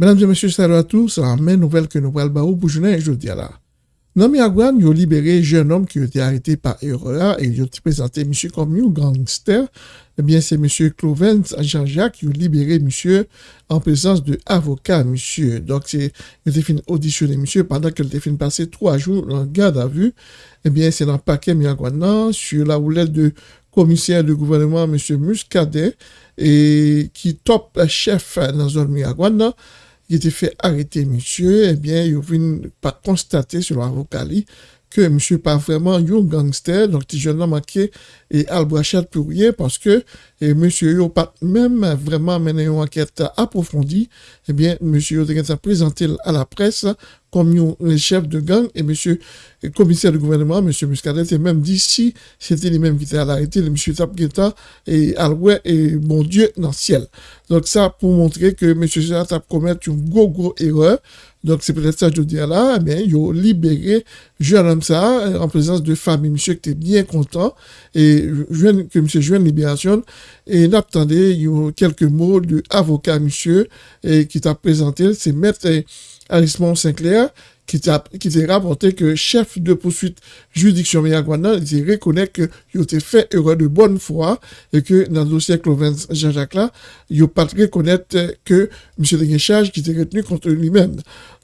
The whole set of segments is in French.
Mesdames et messieurs, salut à tous. La même nouvelle que nous parlons pour journée aujourd'hui là. Dans Miagouane, ils ont libéré un jeune homme qui a été arrêté par erreur et ils ont présenté monsieur comme un gangster. Eh bien, c'est monsieur Clovens Jean-Jacques qui a libéré monsieur en présence de avocat, monsieur. Donc, c'est, il fait auditionner monsieur pendant qu'il a fait passer trois jours en garde à vue. Eh bien, c'est dans le paquet Miagouane, sur la roulette de commissaire du gouvernement, monsieur Muscadet, et qui top chef dans la zone Miagouane, il était fait arrêter monsieur, eh bien, il vient pas constater sur l'avocat que monsieur pas vraiment un gangster, donc il jeune manqué et albrachat pour rien parce que et monsieur n'a pas même vraiment mené une enquête approfondie, eh bien, monsieur a présenté à la presse comme le chef de gang et monsieur le commissaire du gouvernement, monsieur Muscadet, et même dit si c'était les mêmes qui étaient à l'arrêté, le monsieur Tapgueta et Alouet et mon Dieu dans le ciel. Donc ça pour montrer que monsieur Gérard a une gros gros erreur. Donc c'est peut-être ça que je dis là, mais il a libéré jeune homme ça en présence de famille, monsieur qui était bien content et que monsieur joue une libération et n'attendait quelques mots de avocat monsieur et qui t'a présenté, c'est maître Arismond Sinclair, qui t'a rapporté que chef de poursuite juridiction Miagwana, il reconnaît que il a fait erreur de bonne foi et que dans le dossier Clovens Jean-Jacques là, il pas reconnaître que M. Deguéchage qui était retenu contre lui-même.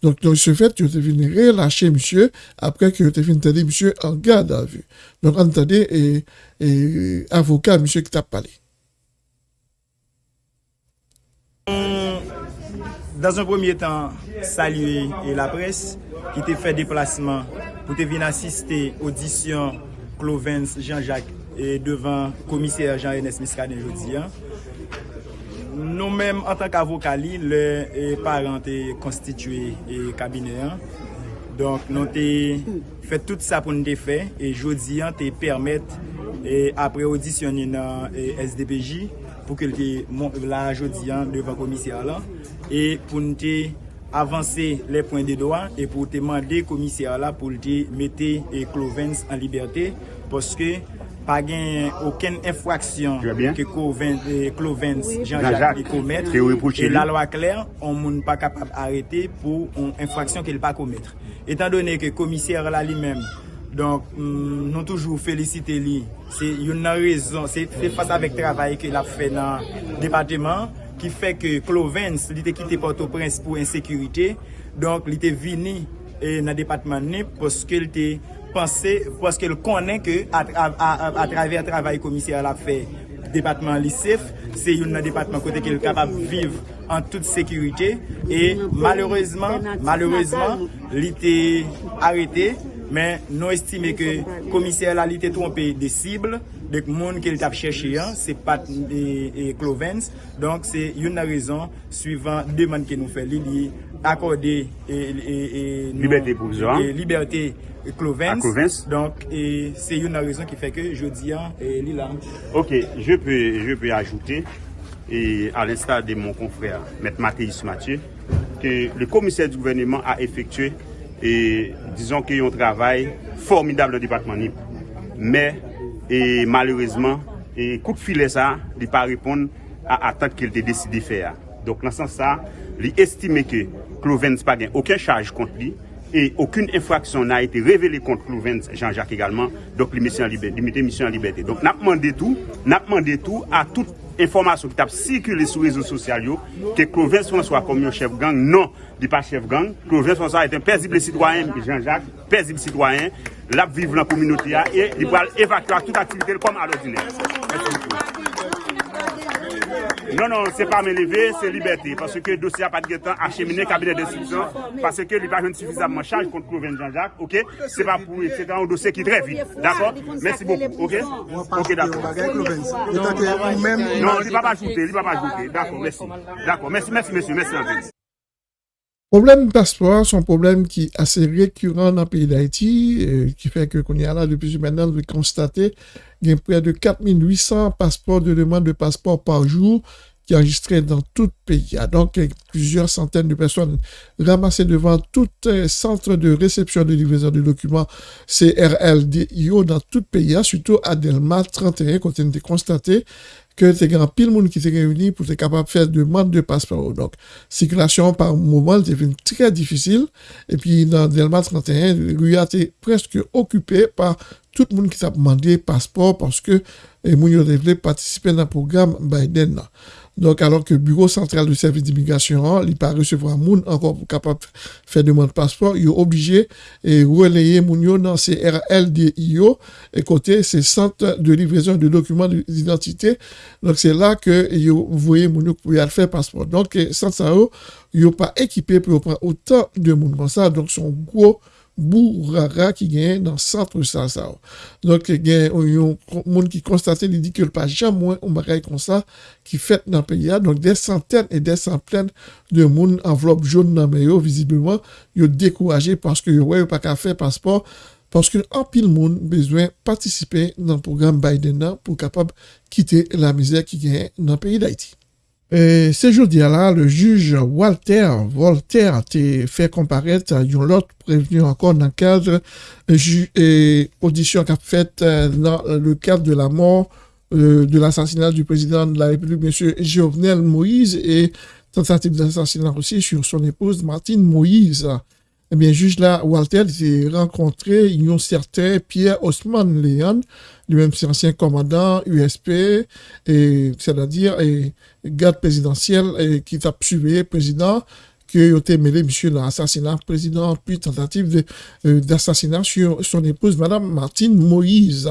Donc, dans ce fait, il a venu relâcher monsieur après qu'il a venu tenir monsieur en garde à vue. Donc, entendez, et, et avocat, monsieur qui t'a parlé. Dans un premier temps, saluer la presse qui te fait déplacement pour te venir assister audition Clovens Jean-Jacques et devant commissaire Jean-Ernest Miskaden jodi. Nou menm an tank avokali, le paran te konstituye e kabine an. Donk nou te fè tout sa pou nou te fè e jodi an te permèt apre audisyoni nan euh, SDPJ pou ke lte moun la jodi an devan komisya la e pou nte avanse le pon de doa e pou te mande komisya la pou lte mette e Clovens an liberte poske pa gen oken infraksyon ke e, Clovens Jean-Jacques li kometre e la lwa kler, on moun pa kapap arete pou on infraksyon ke li pa kometre. Etan donen ke komisyar la li menm Donk mm, nou toujou felisite li. Se yon nan rezon, se fasa vek travay ke la fe nan departement ki fe ke Clovens li te kite Port-au-Prince pou insekurite. Donk li te vini e, nan departement ni poske li te pense, poske li konen ke a, a, a, a traver travay komisyar la fe. depatman lisef, se yon nan depatman kote ke l kapab viv an tout sekurite, e malereusement, malereusement, li te arete, men nou estime ke komiser la li te trompe de sible, dek moun ke li tap chèche yon, se pat e, e Clovens, donk se yon nan rezon, suivant deman ke nou fe li li, akorde non, Liberté Provisoire Liberté Clovens Donk se yon nan rezon ki feke jodi an li lan Ok, je pe ajoute a l'instar de mon confrère Mette Mathéis Mathieu que le commissaire du gouvernement a effectué et disons qu'il y a un travail formidable au département NIP. Mais, et malheureusement, et coup de filet ça, il ne pas répondre à l'attente qu'il a décidé de faire. Donk nan san sa, li estime ke Clovens pa gen oken chaj kont li, e okun infraksyon na ete revele kont Clovens Jean-Jacques egalman, donk li mette misyon liberté. Donk nap mande tou, nap mande tou a tout informasyon ki tap sikule sou rezo sosyal yo, ke Clovens François kom yon chef gang, non, di pa chef gang, Clovens François ete un pezible sitwayen, Jean-Jacques, pezible sitwayen, lap vive nan kominote ya, e li pral evakua tout aktivite l kom al ordine. Non, non, se pa men leve, se liberté. Pase ke dosya pat getan achemine kabinet de subsyon. Pase ke li pa jen sufizabman chaj kont Kouven Jean-Jacques. Ok? Se pa pou, se ta an dosye ki dre vide. D'akor? Mersi beaucoup. Ok? Ok, d'akor. Non, li pa pa joute, li pa pa joute. D'akor, mersi. D'akor, mersi, mersi, mersi, mersi. Problème de passeport, un problème qui est assez récurrent dans le pays d'Haïti, euh, qui fait que qu'on là depuis maintenant, de constater qu'il y a près de 4800 passeports de demande de passeport par jour qui est enregistré dans tout le pays. Donc, plusieurs centaines de personnes ramassées devant tout centre de réception de livraison de documents CRLDIO dans tout le pays, surtout à Delma 31, quand on a constaté que c'est grand pile monde qui s'est réuni pour être capable de faire demande de passeport. Donc, circulation par moment, c'est très difficile. Et puis, dans Delma 31, rue a été presque occupée par tout le monde qui s'est demandé passeport parce que les gens voulaient participer dans le programme Biden. Donc, alors que le Bureau central du service d'immigration, il pas recevoir moun encore capable faire demande de passeport, il est obligé de relayer moun dans CRLDIO et côté ces centres de livraison de documents d'identité. Donc, c'est là que vous voyez moun pour faire passeport. Donc, sans ça, ils pas équipé pour prendre autant de monde comme ça. Donc, son gros bourrara qui gagne dans le centre ça ça donc il y a un monde qui constate il dit que pas jamais un bagage comme ça qui fait dans le pays. Donc des centaines et des centaines de monde enveloppe jaune dans le visiblement ils découragé parce que ouais pas qu'à faire passeport parce que en pile monde besoin participer dans le programme Biden pour capable quitter la misère qui gagne dans le pays d'Haïti et ce jour-là, le juge Walter Voltaire a fait comparaître un autre prévenu encore dans le cadre de audition qu'a faite euh, dans le cadre de la mort euh, de l'assassinat du président de la République, M. Jovenel Moïse, et tentative d'assassinat aussi sur son épouse Martine Moïse. Eh bien, juge là, Walter s'est rencontré un certain Pierre Osman Léon, lui-même c'est ancien commandant USP, c'est-à-dire garde présidentiel qui a tué président qui a été mêlé, monsieur, l'assassinat président, puis tentative euh, d'assassinat sur son épouse, madame Martine Moïse.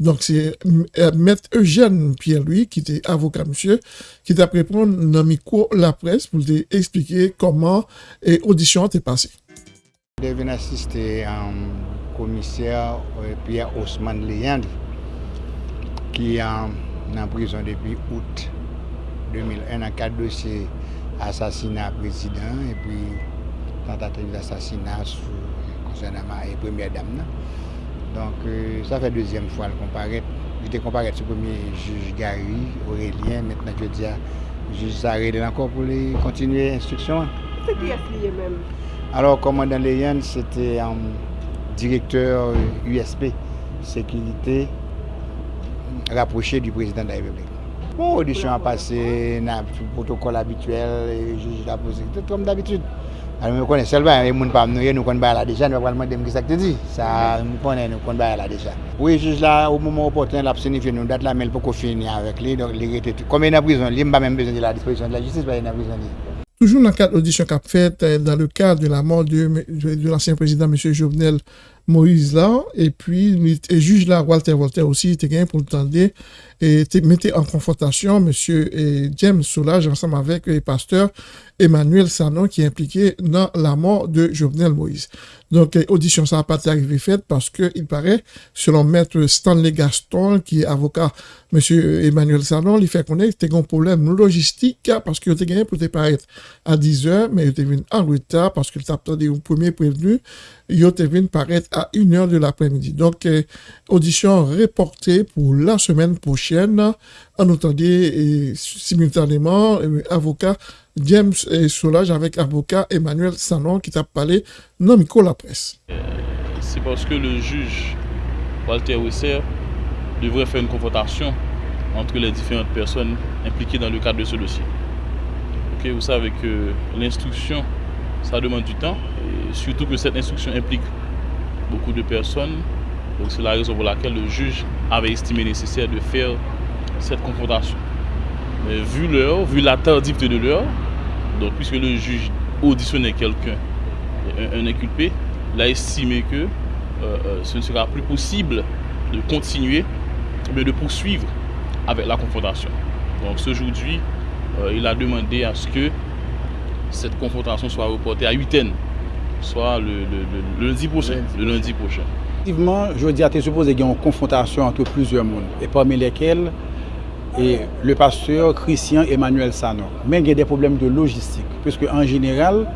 Donc, c'est euh, maître Eugène Pierre-Louis, qui était avocat, monsieur, qui t'a répondu dans micro la presse pour expliquer comment l'audition est passée. Je viens assister un commissaire Pierre Osman Leyandre qui est en prison depuis août 2001 dans quatre dossiers assassinat président et puis tentative d'assassinat concernant la première dame. Donc euh, ça fait deuxième fois le comparer. J'étais comparé sur le premier juge Gary, Aurélien, maintenant je dis à juge Saré encore pour continuer l'instruction. C'est qui est même Alors, commandant Leyen, c'était un directeur USP, sécurité rapproché du président de la République. Bon, audition a passé, na protocole habituel, juge la posé, tout comme d'habitude. Alors, nous connaissons seulement, les gens pas nous, nous connaissons la déjà, nous allons demander ce que tu dis. Ça, nous connaissons, nous connaissons la déjà. Oui, juge là, au moment opportun, il a signifié nous date la, mais il faut finir avec lui, donc il était comme il est en prison, il n'a même besoin de la disposition de la justice, parce qu'il est en prison. Toujours dans le cadre de l'audition qu'a faite, euh, dans le cadre de la mort de l'ancien président, M. Jovenel Moïse là, et puis le juge là, Walter Voltaire aussi, était gagné pour le tendre et mettait en confrontation M. James Soulage ensemble avec le pasteur Emmanuel Sanon qui est impliqué dans la mort de Jovenel Moïse. Donc, audition, ça n'a pas été arrivé faite parce que il paraît, selon maître Stanley Gaston, qui est avocat, M. Emmanuel Sanon, il fait connaître qu'il y a un problème logistique parce qu'il a gagné pour te paraître à 10 heures, mais il était venu en retard parce qu'il attendu un premier prévenu. Venu paraître à 1 heure de l'après-midi. Donc, audition reportée pour la semaine prochaine. En entendait simultanément avocat James Soulage avec avocat Emmanuel Sanon qui t'a parlé dans micro la presse. Euh, c'est parce que le juge Walter Wisser devrait faire une confrontation entre les différentes personnes impliquées dans le cadre de ce dossier. vous savez que l'instruction, ça demande du temps, et surtout que cette instruction implique beaucoup de personnes. C'est la raison pour laquelle le juge avait estimé nécessaire de faire cette confrontation. Vu l'heure, vu la tardivité de l'heure, puisque le juge auditionnait quelqu'un, un, inculpé, il a estimé que euh, euh, ce ne sera plus possible de continuer, mais de poursuivre avec la confrontation. Donc aujourd'hui, euh, il a demandé à ce que cette confrontation soit reportée à 8 ans, soit le, le, le, lundi prochain. Le lundi prochain. Effectivement, je dis à tes supposé qu'il y a une confrontation entre plusieurs mondes, et parmi lesquels et le pasteur Christian Emmanuel Sanon. Mais il y a des problèmes de logistique, puisque en général,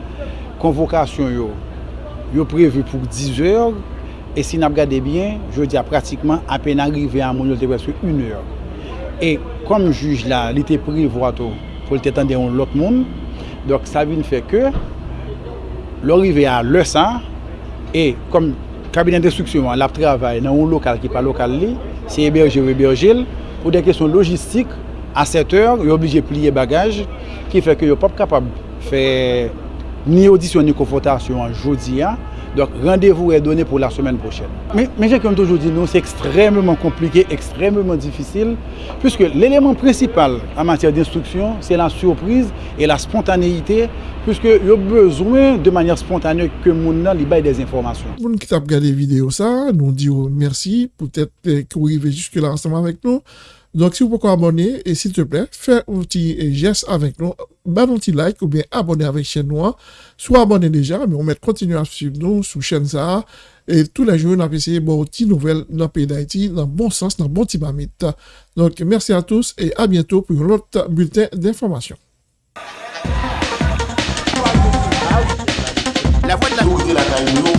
convocation est prévue pour 10 heures, et si nous regardons bien, je dis à pratiquement à peine arrivé à mon presque une heure. Et comme juge là, il était prévu pour le temps de l'autre monde, Dok sa vin fè ke, lorive a lè san, e kom kabinet de struksyon an lap travay nan ou lokal ki pa lokal li, se eberje ou eberjel, pou de kesyon logistik, a 7 or, yo oblije pliye bagaj, ki fè ke yo pap kapab fè ni audisyon ni konfrontasyon an jodi an, Donc, rendez-vous est donné pour la semaine prochaine. Mais, mais j'ai comme toujours dit, c'est extrêmement compliqué, extrêmement difficile, puisque l'élément principal en matière d'instruction, c'est la surprise et la spontanéité, puisque il y a besoin de manière spontanée que mon ait des informations. Vous qui avez regardé la vidéo, ça, nous disons merci, peut-être que vous arrivez jusque-là ensemble avec nous. Donc, si vous pouvez abonner, et s'il te plaît, faites un petit geste avec nous, bah, un petit like ou bien abonner avec chaîne Noire. Soit abonné déjà, mais on met continuer à suivre nous sur chaîne ça. Et tous les jours, on a essayé bon petit nouvelles dans le pays d'Haïti, dans le bon sens, dans le bon timamite. Donc, merci à tous et à bientôt pour un autre bulletin d'information. De